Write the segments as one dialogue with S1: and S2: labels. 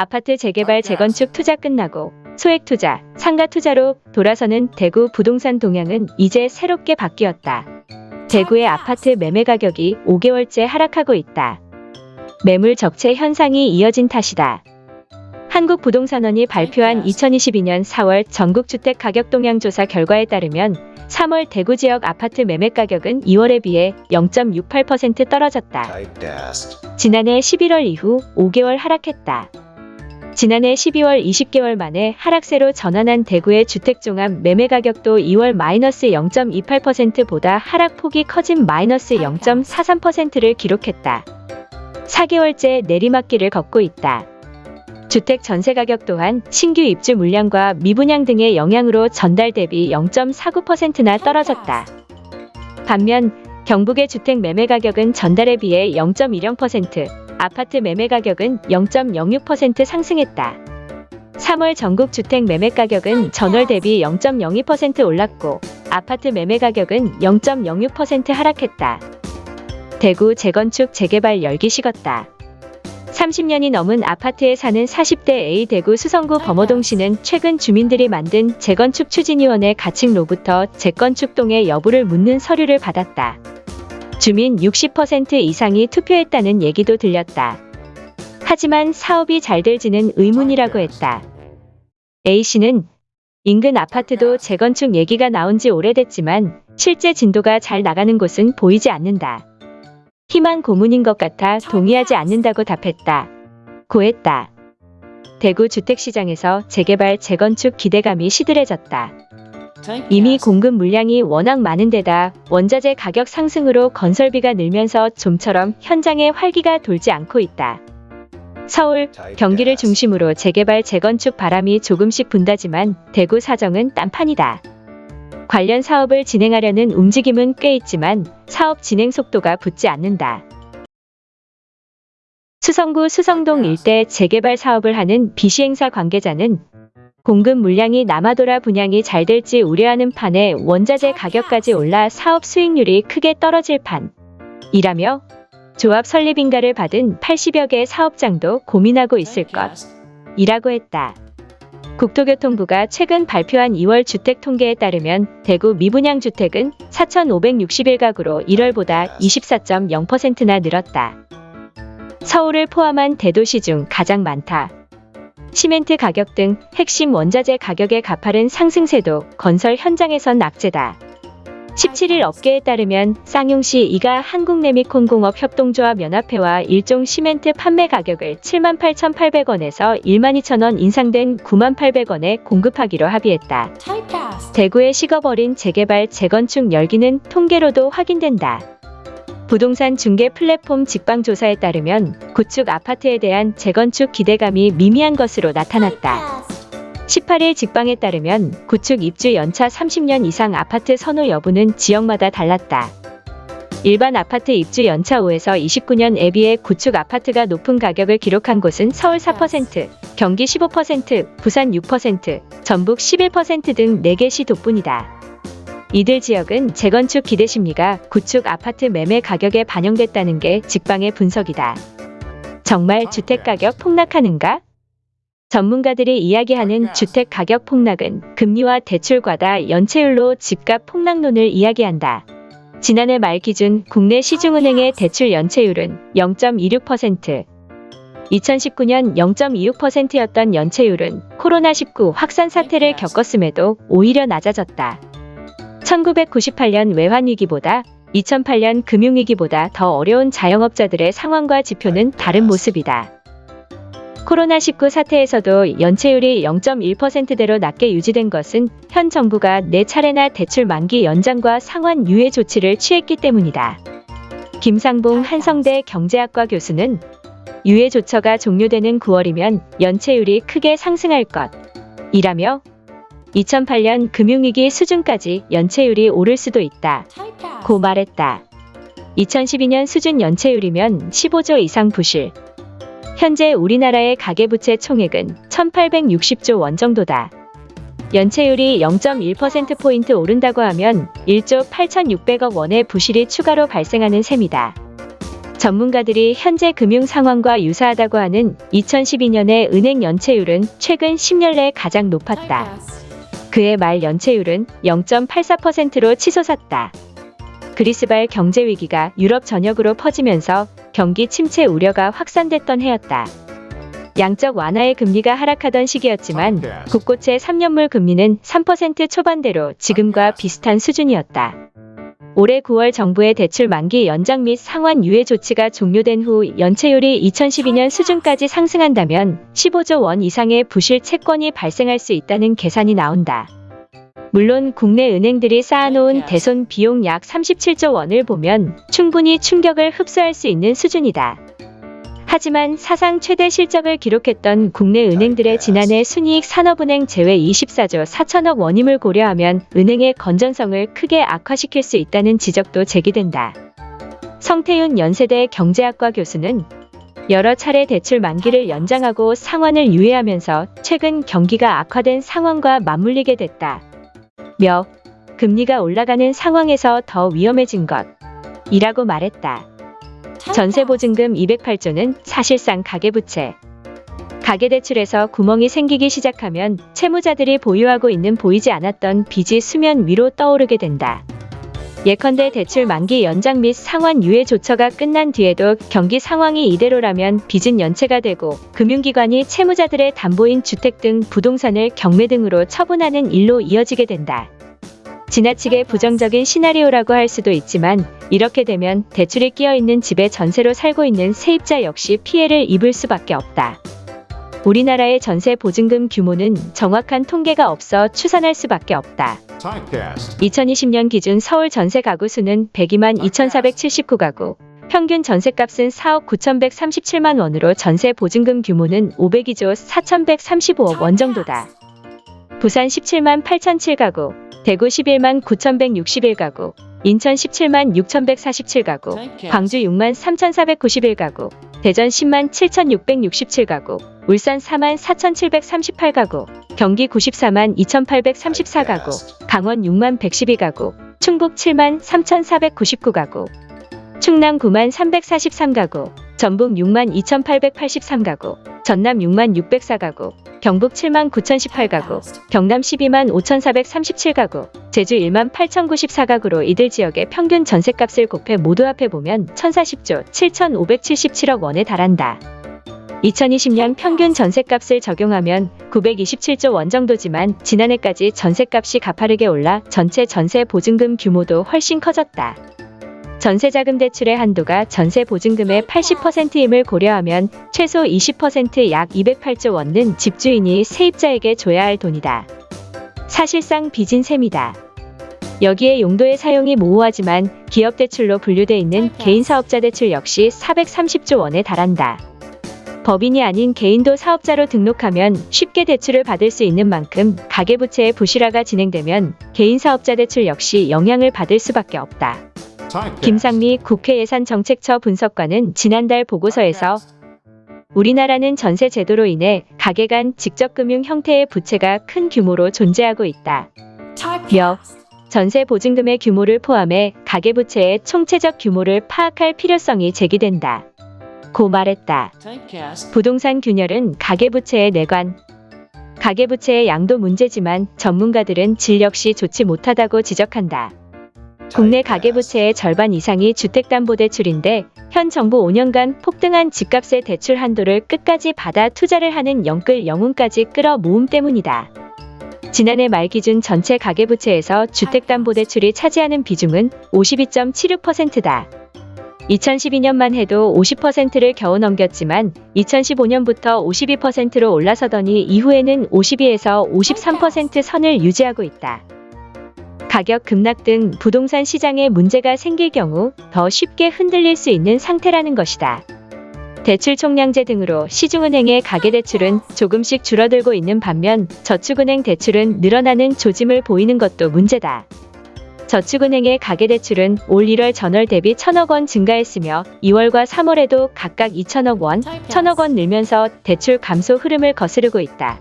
S1: 아파트 재개발 재건축 투자 끝나고 소액 투자, 상가 투자로 돌아서는 대구 부동산 동향은 이제 새롭게 바뀌었다. 대구의 아파트 매매 가격이 5개월째 하락하고 있다. 매물 적체 현상이 이어진 탓이다. 한국부동산원이 발표한 2022년 4월 전국주택 가격 동향 조사 결과에 따르면 3월 대구 지역 아파트 매매 가격은 2월에 비해 0.68% 떨어졌다. 지난해 11월 이후 5개월 하락했다. 지난해 12월 20개월 만에 하락세로 전환한 대구의 주택종합 매매 가격도 2월 마이너스 0.28%보다 하락폭이 커진 마이너스 0.43%를 기록했다. 4개월째 내리막길을 걷고 있다. 주택 전세 가격 또한 신규 입주 물량과 미분양 등의 영향으로 전달 대비 0.49%나 떨어졌다. 반면 경북의 주택 매매 가격은 전달에 비해 0.10%, 아파트 매매 가격은 0.06% 상승했다. 3월 전국 주택 매매 가격은 전월 대비 0.02% 올랐고 아파트 매매 가격은 0.06% 하락했다. 대구 재건축 재개발 열기 식었다. 30년이 넘은 아파트에 사는 40대 A 대구 수성구 범어동시는 최근 주민들이 만든 재건축 추진위원회 가칭로부터 재건축동의 여부를 묻는 서류를 받았다. 주민 60% 이상이 투표했다는 얘기도 들렸다. 하지만 사업이 잘 될지는 의문이라고 했다. A씨는 인근 아파트도 재건축 얘기가 나온 지 오래됐지만 실제 진도가 잘 나가는 곳은 보이지 않는다. 희망 고문인 것 같아 동의하지 않는다고 답했다. 고했다. 대구 주택시장에서 재개발 재건축 기대감이 시들해졌다. 이미 공급 물량이 워낙 많은 데다 원자재 가격 상승으로 건설비가 늘면서 좀처럼 현장에 활기가 돌지 않고 있다. 서울, 경기를 중심으로 재개발 재건축 바람이 조금씩 분다지만 대구 사정은 딴판이다. 관련 사업을 진행하려는 움직임은 꽤 있지만 사업 진행 속도가 붙지 않는다. 수성구 수성동 일대 재개발 사업을 하는 비시행사 관계자는 공급 물량이 남아돌아 분양이 잘 될지 우려하는 판에 원자재 가격까지 올라 사업 수익률이 크게 떨어질 판이라며 조합 설립 인가를 받은 80여 개의 사업장도 고민하고 있을 것이라고 했다. 국토교통부가 최근 발표한 2월 주택 통계에 따르면 대구 미분양 주택은 4,561가구로 1월보다 24.0%나 늘었다. 서울을 포함한 대도시 중 가장 많다. 시멘트 가격 등 핵심 원자재 가격의 가파른 상승세도 건설 현장에선 악재다. 17일 업계에 따르면 쌍용시 이가 한국레미콘공업 협동조합 연합회와 일종 시멘트 판매 가격을 78,800원에서 12,000원 인상된 98,800원에 공급하기로 합의했다. 대구의 식어버린 재개발 재건축 열기는 통계로도 확인된다. 부동산 중개 플랫폼 직방조사에 따르면 구축 아파트에 대한 재건축 기대감이 미미한 것으로 나타났다. 18일 직방에 따르면 구축 입주 연차 30년 이상 아파트 선호 여부는 지역마다 달랐다. 일반 아파트 입주 연차 5에서 29년 에 비해 구축 아파트가 높은 가격을 기록한 곳은 서울 4%, 경기 15%, 부산 6%, 전북 11%등 4개 시 돋뿐이다. 이들 지역은 재건축 기대 심리가 구축 아파트 매매 가격에 반영됐다는 게 직방의 분석이다. 정말 주택 가격 폭락하는가? 전문가들이 이야기하는 주택 가격 폭락은 금리와 대출 과다 연체율로 집값 폭락론을 이야기한다. 지난해 말 기준 국내 시중은행의 대출 연체율은 0.26%, 2019년 0.26%였던 연체율은 코로나19 확산 사태를 겪었음에도 오히려 낮아졌다. 1998년 외환위기보다 2008년 금융위기보다 더 어려운 자영업자들의 상황과 지표는 다른 모습이다. 코로나19 사태에서도 연체율이 0.1%대로 낮게 유지된 것은 현 정부가 네 차례나 대출 만기 연장과 상환 유예 조치를 취했기 때문이다. 김상봉 한성대 경제학과 교수는 유예 조처가 종료되는 9월이면 연체율이 크게 상승할 것 이라며 2008년 금융위기 수준까지 연체율이 오를 수도 있다. 고 말했다. 2012년 수준 연체율이면 15조 이상 부실. 현재 우리나라의 가계부채 총액은 1860조 원 정도다. 연체율이 0.1%포인트 오른다고 하면 1조 8600억 원의 부실이 추가로 발생하는 셈이다. 전문가들이 현재 금융 상황과 유사하다고 하는 2012년의 은행 연체율은 최근 10년 내 가장 높았다. 그해 말 연체율은 0.84%로 치솟았다. 그리스발 경제 위기가 유럽 전역으로 퍼지면서 경기 침체 우려가 확산됐던 해였다. 양적 완화의 금리가 하락하던 시기였지만 곳곳의 3년물 금리는 3% 초반대로 지금과 비슷한 수준이었다. 올해 9월 정부의 대출 만기 연장 및 상환 유예 조치가 종료된 후 연체율이 2012년 수준까지 상승한다면 15조 원 이상의 부실 채권이 발생할 수 있다는 계산이 나온다. 물론 국내 은행들이 쌓아놓은 대손 비용 약 37조 원을 보면 충분히 충격을 흡수할 수 있는 수준이다. 하지만 사상 최대 실적을 기록했던 국내 은행들의 지난해 순이익 산업은행 제외 24조 4천억 원임을 고려하면 은행의 건전성을 크게 악화시킬 수 있다는 지적도 제기된다. 성태윤 연세대 경제학과 교수는 여러 차례 대출 만기를 연장하고 상환을 유예하면서 최근 경기가 악화된 상황과 맞물리게 됐다. 며 금리가 올라가는 상황에서 더 위험해진 것 이라고 말했다. 전세보증금 208조는 사실상 가계부채. 가계대출에서 구멍이 생기기 시작하면 채무자들이 보유하고 있는 보이지 않았던 빚이 수면 위로 떠오르게 된다. 예컨대 대출 만기 연장 및 상환 유예 조처가 끝난 뒤에도 경기 상황이 이대로라면 빚은 연체가 되고 금융기관이 채무자들의 담보인 주택 등 부동산을 경매 등으로 처분하는 일로 이어지게 된다. 지나치게 부정적인 시나리오라고 할 수도 있지만 이렇게 되면 대출이 끼어 있는 집에 전세로 살고 있는 세입자 역시 피해를 입을 수밖에 없다. 우리나라의 전세 보증금 규모는 정확한 통계가 없어 추산할 수밖에 없다. 2020년 기준 서울 전세 가구 수는 102만 2,479가구, 평균 전세값은 4억 9,137만 원으로 전세 보증금 규모는 502조 4,135억 원 정도다. 부산 17만 8,007가구, 대구 11만 9,161가구, 인천 17만 6,147가구, 광주 6만 3,491가구, 대전 10만 7,667가구, 울산 4만 4,738가구, 경기 94만 2,834가구, 강원 6만 112가구, 충북 7만 3,499가구, 충남 9만 343가구, 전북 6만 2,883가구, 전남 6만 604가구, 경북 7만 9,018가구, 경남 12만 5,437가구, 제주 1만 8,094가구로 이들 지역의 평균 전셋값을 곱해 모두 합해보면 1,040조 7,577억 원에 달한다. 2020년 평균 전셋값을 적용하면 927조 원 정도지만 지난해까지 전셋값이 가파르게 올라 전체 전세 보증금 규모도 훨씬 커졌다. 전세자금 대출의 한도가 전세 보증금의 80%임을 고려하면 최소 20%약 208조 원은 집주인이 세입자에게 줘야 할 돈이다. 사실상 빚인 셈이다. 여기에 용도의 사용이 모호하지만 기업 대출로 분류돼 있는 개인 사업자 대출 역시 430조 원에 달한다. 법인이 아닌 개인도 사업자로 등록하면 쉽게 대출을 받을 수 있는 만큼 가계부채의 부실화가 진행되면 개인 사업자 대출 역시 영향을 받을 수밖에 없다. 김상미 국회 예산정책처 분석관은 지난달 보고서에서 우리나라는 전세 제도로 인해 가계 간 직접 금융 형태의 부채가 큰 규모로 존재하고 있다. 며 전세 보증금의 규모를 포함해 가계부채의 총체적 규모를 파악할 필요성이 제기된다. 고 말했다. 부동산 균열은 가계부채의 내관. 가계부채의 양도 문제지만 전문가들은 질 역시 좋지 못하다고 지적한다. 국내 가계부채의 절반 이상이 주택담보대출인데 현 정부 5년간 폭등한 집값의 대출 한도를 끝까지 받아 투자를 하는 영끌 영웅까지 끌어 모음 때문이다. 지난해 말 기준 전체 가계부채에서 주택담보대출이 차지하는 비중은 52.76%다. 2012년만 해도 50%를 겨우 넘겼지만 2015년부터 52%로 올라서더니 이후에는 52에서 53% 선을 유지하고 있다. 가격 급락 등 부동산 시장에 문제가 생길 경우 더 쉽게 흔들릴 수 있는 상태라는 것이다. 대출 총량제 등으로 시중은행의 가계대출은 조금씩 줄어들고 있는 반면 저축은행 대출은 늘어나는 조짐을 보이는 것도 문제다. 저축은행의 가계대출은 올 1월 전월 대비 1천억 원 증가했으며 2월과 3월에도 각각 2천억 원, 1천억 원 늘면서 대출 감소 흐름을 거스르고 있다.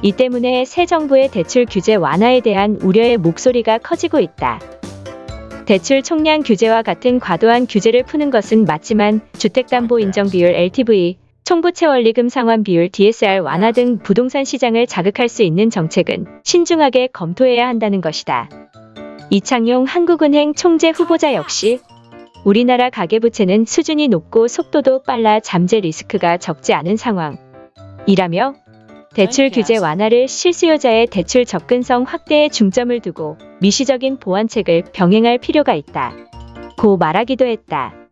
S1: 이 때문에 새 정부의 대출 규제 완화에 대한 우려의 목소리가 커지고 있다. 대출 총량 규제와 같은 과도한 규제를 푸는 것은 맞지만 주택담보인정비율 LTV, 총부채 원리금 상환 비율 DSR 완화 등 부동산 시장을 자극할 수 있는 정책은 신중하게 검토해야 한다는 것이다. 이창용 한국은행 총재 후보자 역시 우리나라 가계부채는 수준이 높고 속도도 빨라 잠재 리스크가 적지 않은 상황. 이라며 대출 규제 완화를 실수요자의 대출 접근성 확대에 중점을 두고 미시적인 보완책을 병행할 필요가 있다. 고 말하기도 했다.